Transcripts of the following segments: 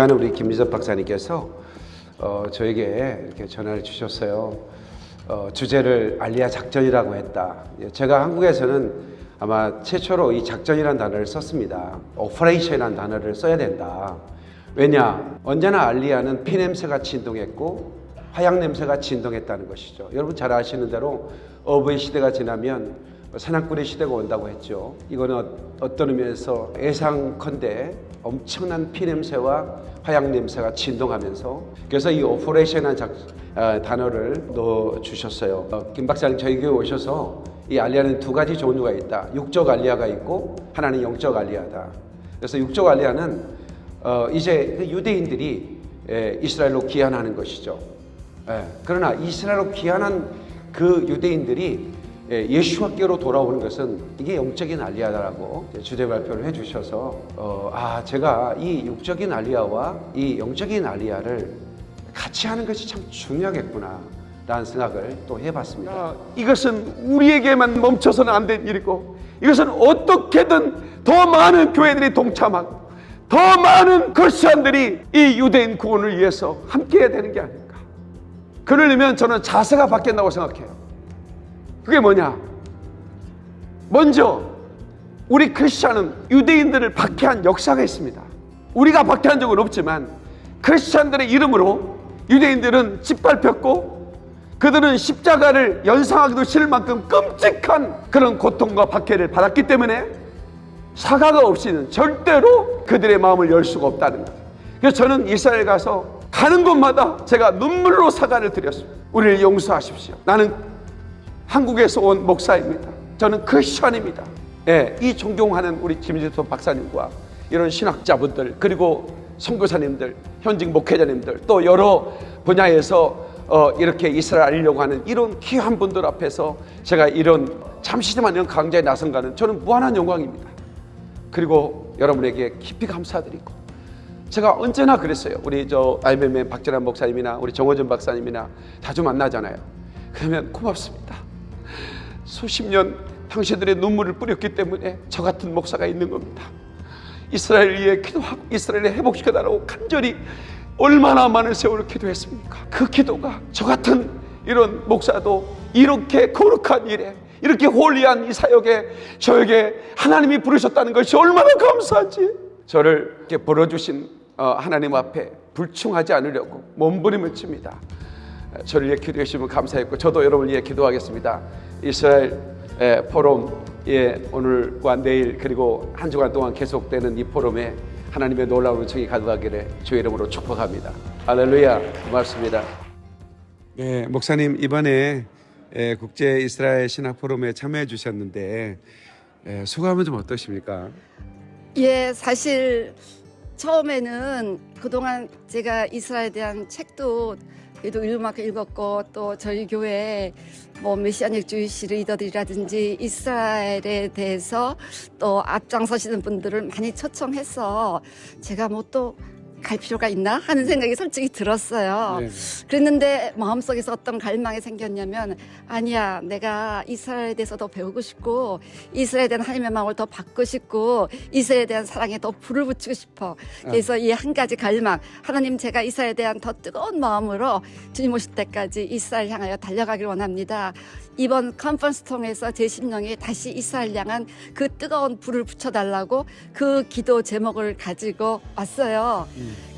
존경하는 우리 김미섭 박사님께서 어, 저에게 이렇게 전화를 주셨어요. 어, 주제를 알리아 작전이라고 했다. 예, 제가 한국에서는 아마 최초로 이 작전이라는 단어를 썼습니다. operation이라는 단어를 써야 된다. 왜냐? 언제나 알리아는 피 냄새가 진동했고 화약 냄새가 진동했다는 것이죠. 여러분 잘 아시는 대로 어부의 시대가 지나면 사냥꾼의 시대가 온다고 했죠. 이거는 어떤 의미에서 예상컨대 엄청난 피 냄새와 화약 냄새가 진동하면서 그래서 이 operation이라는 작, 아, 단어를 넣어 주셨어요. 어, 김 박사님 저희 교회 오셔서 이 알리아는 두 가지 종류가 있다. 육적 알리아가 있고 하나는 영적 알리아다. 그래서 육적 알리아는 어, 이제 그 유대인들이 에, 이스라엘로 귀환하는 것이죠. 예, 그러나 이스라엘로 귀환한 그 유대인들이 예, 예수와께로 돌아오는 것은 이게 영적인 알리아다라고 주제 발표를 해주셔서 어, 아 제가 이 육적인 알리아와 이 영적인 알리아를 같이 하는 것이 참 중요하겠구나 라는 생각을 또 해봤습니다. 아, 이것은 우리에게만 멈춰서는 안 될 일이고 이것은 어떻게든 더 많은 교회들이 동참하고 더 많은 크리스천들이 이 유대인 구원을 위해서 함께 해야 되는 게 아닐까 그러려면 저는 자세가 바뀐다고 생각해요 그게 뭐냐 먼저 우리 크리스천은 유대인들을 박해한 역사가 있습니다 우리가 박해한 적은 없지만 크리스천들의 이름으로 유대인들은 짓밟혔고 그들은 십자가를 연상하기도 싫을 만큼 끔찍한 그런 고통과 박해를 받았기 때문에 사과가 없이는 절대로 그들의 마음을 열 수가 없다는 거예요. 그래서 저는 이스라엘 가서 가는 곳마다 제가 눈물로 사과를 드렸습니다. 우리를 용서하십시오. 나는 한국에서 온 목사입니다. 저는 크리스천입니다. 예, 이 존경하는 우리 김지수 박사님과 이런 신학자분들 그리고 선교사님들, 현직 목회자님들 또 여러 분야에서 어, 이렇게 이스라엘 알리려고 하는 이런 귀한 분들 앞에서 제가 이런 잠시지만 이런 강좌에 나선 가는 저는 무한한 영광입니다. 그리고 여러분에게 깊이 감사드리고 제가 언제나 그랬어요. 우리 저 IMM 박재란 목사님이나 우리 정호준 박사님이나 자주 만나잖아요. 그러면 고맙습니다. 수십 년 당신들의 눈물을 뿌렸기 때문에 저 같은 목사가 있는 겁니다. 이스라엘 위해 기도하고 이스라엘을 회복시켜달라고 간절히 얼마나 많은 세월을 기도했습니까? 그 기도가 저 같은 이런 목사도 이렇게 거룩한 일에 이렇게 홀리한 이 사역에 저에게 하나님이 부르셨다는 것이 얼마나 감사한지 저를 이렇게 불러주신 어, 하나님 앞에 불충하지 않으려고 몸부림을 칩니다. 저를 위해 기도해 주시면 감사했고 저도 여러분을 위해 기도하겠습니다. 이스라엘 에, 포럼 예, 오늘과 내일 그리고 한 주간 동안 계속되는 이 포럼에 하나님의 놀라운 은총이 가득하기를 주의 이름으로 축복합니다. 할렐루야 고맙습니다. 네, 목사님 이번에 에, 국제 이스라엘 신학 포럼에 참여해 주셨는데 에, 소감은 좀 어떠십니까? 예, 사실 처음에는 그동안 제가 이스라엘에 대한 책도 그래도 읽을만큼 읽었고 또 저희 교회 뭐 메시아닉 주이시 리더들이라든지 이스라엘에 대해서 또 앞장서시는 분들을 많이 초청해서 제가 뭐 또 갈 필요가 있나 하는 생각이 솔직히 들었어요. 네. 그랬는데 마음속에서 어떤 갈망이 생겼냐면 아니야 내가 이스라엘에 대해서 더 배우고 싶고 이스라엘에 대한 하나님의 마음을 더 받고 싶고 이스라엘에 대한 사랑에 더 불을 붙이고 싶어 그래서 이한 가지 갈망 하나님 제가 이스라엘에 대한 더 뜨거운 마음으로 주님 오실 때까지 이스라엘 향하여 달려가길 원합니다 이번 컨퍼런스 통해서 제 심령에 다시 이스라엘 향한 그 뜨거운 불을 붙여달라고 그 기도 제목을 가지고 왔어요.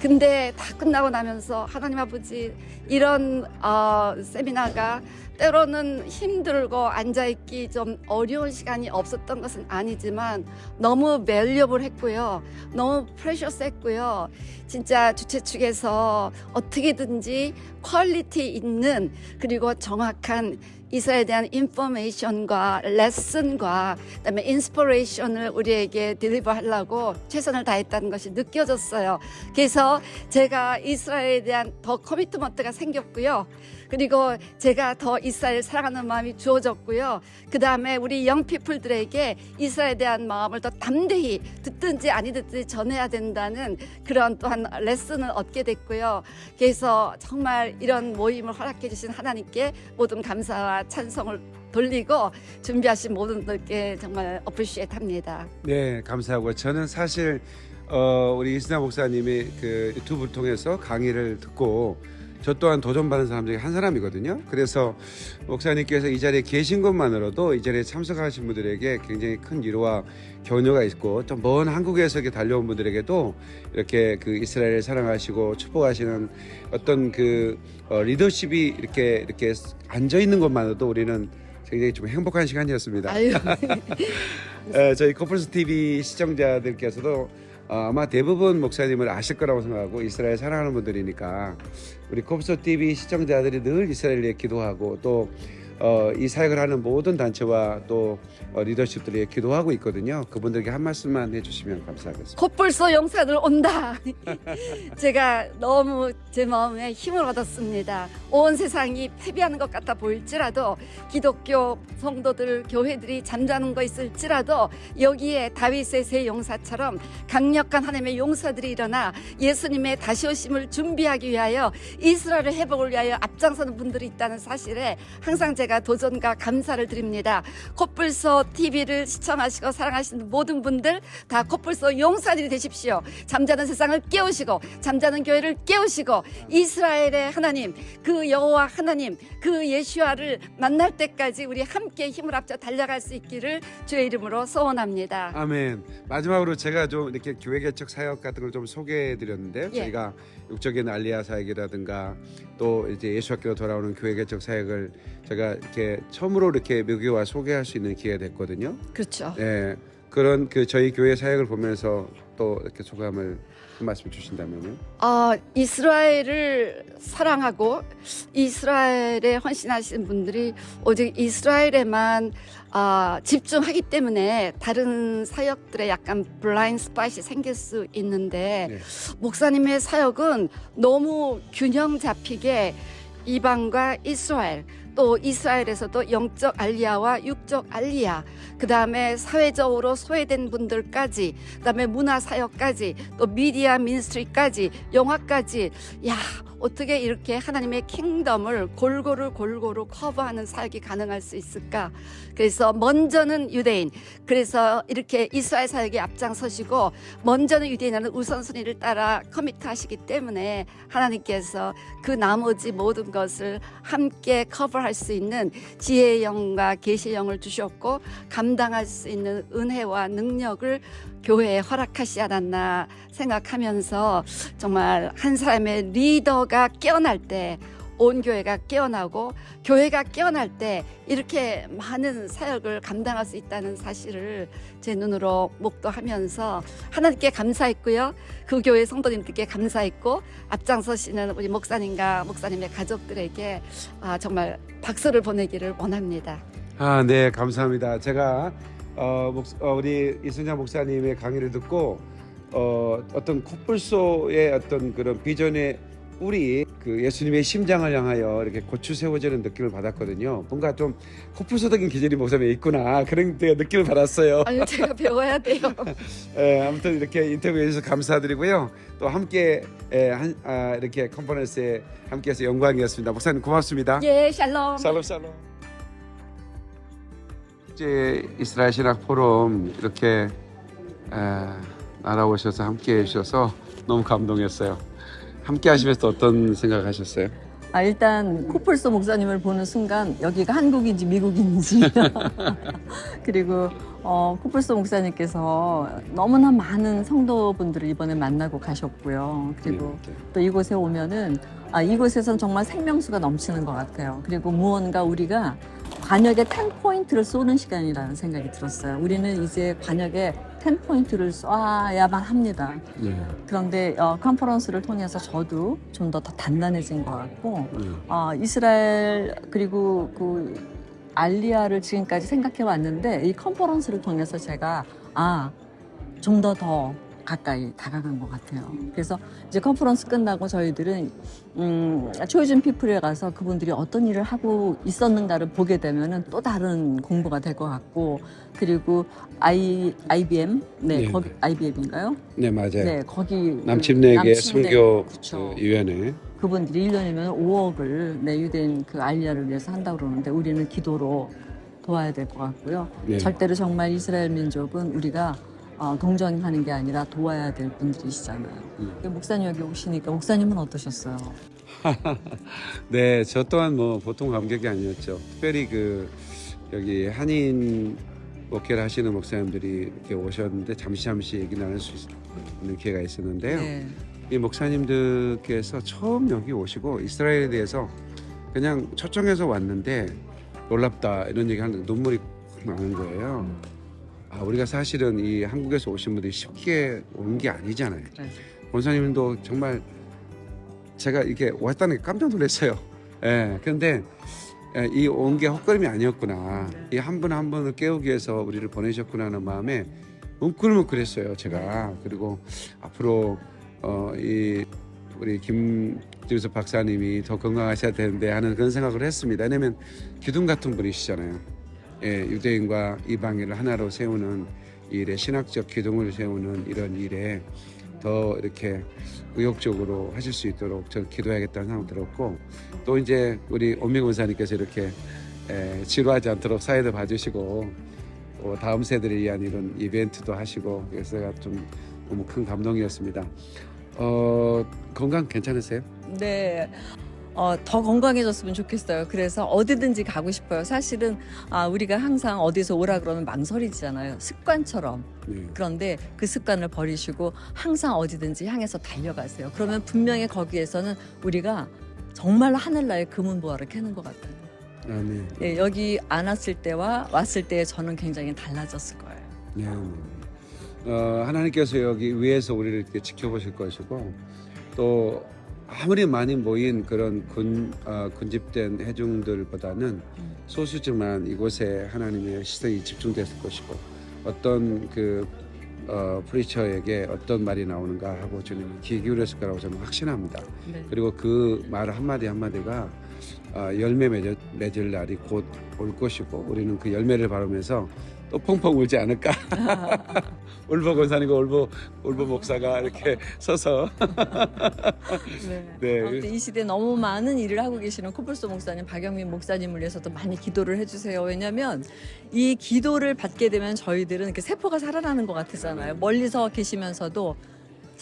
근데 다 끝나고 나면서 하나님 아버지 이런 어, 세미나가 때로는 힘들고 앉아있기 좀 어려운 시간이 없었던 것은 아니지만 너무 valuable 했고요. 너무 precious 했고요. 진짜 주최 측에서 어떻게든지 quality 있는 그리고 정확한 이스라엘에 대한 information과 레슨과 그다음에 inspiration을 우리에게 deliver 하려고 최선을 다했다는 것이 느껴졌어요. 그래서 제가 이스라엘에 대한 더 커미트먼트가 생겼고요. 그리고 제가 더 이스라엘 사랑하는 마음이 주어졌고요. 그 다음에 우리 영피플들에게 이스라엘에 대한 마음을 더 담대히 듣든지 아니 듣든지 전해야 된다는 그런 또한 레슨을 얻게 됐고요. 그래서 정말 이런 모임을 허락해 주신 하나님께 모든 감사와 찬성을 돌리고 준비하신 모든 분들께 정말 어프리시에트 합니다. 네, 감사하고 저는 사실 어, 우리 이스나 목사님이 그 유튜브를 통해서 강의를 듣고 저 또한 도전받은 사람 중에 한 사람이거든요. 그래서 목사님께서 이 자리에 계신 것만으로도 이 자리에 참석하신 분들에게 굉장히 큰 위로와 격려가 있고 또먼 한국에서 이렇게 달려온 분들에게도 이렇게 그 이스라엘을 사랑하시고 축복하시는 어떤 그 어, 리더십이 이렇게 이렇게 앉아 있는 것만으로도 우리는 굉장히 좀 행복한 시간이었습니다. 아유, 에, 저희 코플스 TV 시청자들께서도 어, 아마 대부분 목사님을 아실 거라고 생각하고 이스라엘 사랑하는 분들이니까 우리 코플스 TV 시청자들이 늘 이스라엘 위해 기도하고 또 어, 이 사역을 하는 모든 단체와 또 어, 리더십들이 기도하고 있거든요. 그분들에게 한 말씀만 해주시면 감사하겠습니다. 콧불소 용사들 온다. 제가 너무 제 마음에 힘을 얻었습니다. 온 세상이 패배하는 것 같아 보일지라도 기독교 성도들 교회들이 잠자는 거 있을지라도 여기에 다윗의 세 용사처럼 강력한 하나님의 용사들이 일어나 예수님의 다시 오심을 준비하기 위하여 이스라엘의 회복을 위하여 앞장서는 분들이 있다는 사실에 항상 제가 도전과 감사를 드립니다. 콧불소 TV를 시청하시고 사랑하시는 모든 분들 다 콧불소 용사들이 되십시오. 잠자는 세상을 깨우시고 잠자는 교회를 깨우시고 이스라엘의 하나님 그 여호와 하나님 그 예수아를 만날 때까지 우리 함께 힘을 합쳐 달려갈 수 있기를 주의 이름으로 소원합니다. 아멘. 마지막으로 제가 좀 이렇게 교회 개척 사역 같은 걸 좀 소개해 드렸는데요. 예. 저희가 육적인 알리아 사역이라든가 또 이제 예수 학교로 돌아오는 교회 개척 사역을 제가 이렇게 처음으로 이렇게 미국에 와 소개할 수 있는 기회가 됐거든요. 그렇죠. 예. 그런 그 저희 교회 사역을 보면서 또 이렇게 소감을 한 말씀 주신다면요. 아, 이스라엘을 사랑하고 이스라엘에 헌신하신 분들이 오직 이스라엘에만 아, 집중하기 때문에 다른 사역들에 약간 블라인드 스팟이 생길 수 있는데 네. 목사님의 사역은 너무 균형 잡히게 이방과 이스라엘 또 이스라엘에서도 영적 알리아와 육적 알리아 그 다음에 사회적으로 소외된 분들까지 그 다음에 문화 사역까지 또 미디어 민스트리까지 영화까지. 야 어떻게 이렇게 하나님의 킹덤을 골고루 골고루 커버하는 사역이 가능할 수 있을까? 그래서 먼저는 유대인. 그래서 이렇게 이스라엘 사역에 앞장서시고 먼저는 유대인하는 우선순위를 따라 커미트하시기 때문에 하나님께서 그 나머지 모든 것을 함께 커버할 수 있는 지혜의 영과 계시의 영을 주셨고 감당할 수 있는 은혜와 능력을 교회에 허락하시 않았나 생각하면서 정말 한 사람의 리더가 깨어날 때 온 교회가 깨어나고 교회가 깨어날 때 이렇게 많은 사역을 감당할 수 있다는 사실을 제 눈으로 목도하면서 하나님께 감사했고요. 그 교회 성도님들께 감사했고 앞장서시는 우리 목사님과 목사님의 가족들에게 아, 정말 박수를 보내기를 원합니다. 아, 네, 감사합니다. 제가 어, 목, 어, 우리 이순자 목사님의 강의를 듣고 어, 어떤 코뿔소의 어떤 그런 비전의 우리 그 예수님의 심장을 향하여 이렇게 고추 세워지는 느낌을 받았거든요. 뭔가 좀 코뿔소적인 기질이 목사님에 있구나 그런 느낌을 받았어요. 아유 제가 배워야 돼요. 예, 아무튼 이렇게 인터뷰해 주셔서 감사드리고요. 또 함께 예, 한, 아, 이렇게 컨퍼런스에 함께해서 영광이었습니다. 목사님 고맙습니다. 예, 샬롬. 살롬 살롬. 이제 이스라엘 신학 포럼 이렇게 에, 날아오셔서 함께 해주셔서 너무 감동했어요. 함께 하시면서 어떤 생각하셨어요? 아, 일단 코뿔소 목사님을 보는 순간 여기가 한국인지 미국인지 그리고 어, 코뿔소 목사님께서 너무나 많은 성도분들을 이번에 만나고 가셨고요. 그리고 네, 네. 또 이곳에 오면은 아, 이곳에선 정말 생명수가 넘치는 것 같아요. 그리고 무언가 우리가 관역에 10포인트를 쏘는 시간이라는 생각이 들었어요. 우리는 이제 관역에 10포인트를 쏴야만 합니다. 네. 그런데 어, 컨퍼런스를 통해서 저도 좀 더 더 단단해진 것 같고 네. 어, 이스라엘 그리고 그 알리아를 지금까지 생각해 왔는데 이 컨퍼런스를 통해서 제가 아 좀 더더 가까이 다가간 것 같아요. 그래서 이제 컨퍼런스 끝나고 저희들은 음, Chosen People에 가서 그분들이 어떤 일을 하고 있었는가를 보게 되면은 또 다른 공부가 될 것 같고 그리고 I IBM 네, 네, 거기 네. IBM인가요? 네 맞아요. 네, 거기 그 남침례계 남침례- 선교. 그 위원회. 그분들이 1년이면 5억을 내 유대인 그 알리아를 위해서 한다고 그러는데 우리는 기도로 도와야 될 것 같고요. 네. 절대로 정말 이스라엘 민족은 우리가 어, 동정하는 게 아니라 도와야 될 분들이시잖아요. 음. 근데 목사님 여기 오시니까 목사님은 어떠셨어요? 네, 저 또한 뭐 보통 감격이 아니었죠. 특별히 그 여기 한인 목회를 하시는 목사님들이 이렇게 오셨는데 잠시 잠시 얘기 나눌 수 있는 기회가 있었는데요. 네. 이 목사님들께서 처음 여기 오시고 이스라엘에 대해서 그냥 초청해서 왔는데 놀랍다 이런 얘기 하는데 눈물이 확 나는 거예요. 아, 우리가 사실은 이 한국에서 오신 분들이 쉽게 온 게 아니잖아요. 그래. 권사님도 정말 제가 이렇게 왔다는 게 깜짝 놀랐어요. 예. 그런데 예, 이온 게 헛걸음이 아니었구나. 이 한 분 한 분을 깨우기 위해서 우리를 보내셨구나 하는 마음에 뭉클뭉클했어요. 제가 그리고 앞으로 어, 이 우리 김지우석 박사님이 더 건강하셔야 되는데 하는 그런 생각을 했습니다. 왜냐면 기둥 같은 분이시잖아요. 예, 유대인과 이방인을 하나로 세우는 이 일에 신학적 기둥을 세우는 이런 일에 더 이렇게 의욕적으로 하실 수 있도록 저는 기도해야겠다는 생각 들었고 또 이제 우리 온명 원사님께서 이렇게 에, 지루하지 않도록 사회도 봐주시고 또 다음 세대를 위한 이런 이벤트도 하시고 그래서 제가 좀 너무 큰 감동이었습니다. 어, 건강 괜찮으세요? 네. 어, 더 건강해졌으면 좋겠어요. 그래서 어디든지 가고 싶어요. 사실은 아, 우리가 항상 어디서 오라 그러면 망설이잖아요. 습관처럼. 네. 그런데 그 습관을 버리시고 항상 어디든지 향해서 달려가세요. 그러면 분명히 거기에서는 우리가 정말 하늘나라의 금은보화를 캐는 것 같아요. 아, 네. 예, 여기 안 왔을 때와 왔을 때의 저는 굉장히 달라졌을 거예요. 네. 어, 하나님께서 여기 위에서 우리를 이렇게 지켜보실 것이고 또 아무리 많이 모인 그런 군, 어, 군집된 해중들보다는 소수지만 이곳에 하나님의 시선이 집중됐을 것이고 어떤 그 어, 프리처에게 어떤 말이 나오는가 하고 주님이 귀 기울였을 거라고 저는 확신합니다. 네. 그리고 그 말 한마디 한마디가 어, 열매 맺을, 맺을 날이 곧 올 것이고 우리는 그 열매를 바르면서 또 펑펑 울지 않을까. 울보 권사님과 울보, 울보 목사가 이렇게 서서 네. 네. 이 시대에 너무 많은 일을 하고 계시는 코뿔소 목사님, 박영민 목사님을 위해서도 많이 기도를 해주세요. 왜냐하면 이 기도를 받게 되면 저희들은 이렇게 세포가 살아나는 것 같았잖아요. 멀리서 계시면서도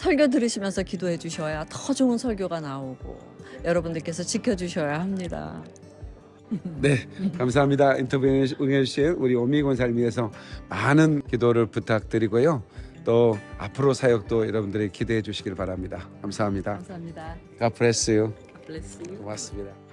설교 들으시면서 기도해 주셔야 더 좋은 설교가 나오고 여러분들께서 지켜주셔야 합니다. 네 감사합니다 인터뷰 응해주신 우리 오미 권사를 위해서 많은 기도를 부탁드리고요 또 앞으로 사역도 여러분들이 기대해 주시길 바랍니다 감사합니다 감사합니다. God bless you bless you. 고맙습니다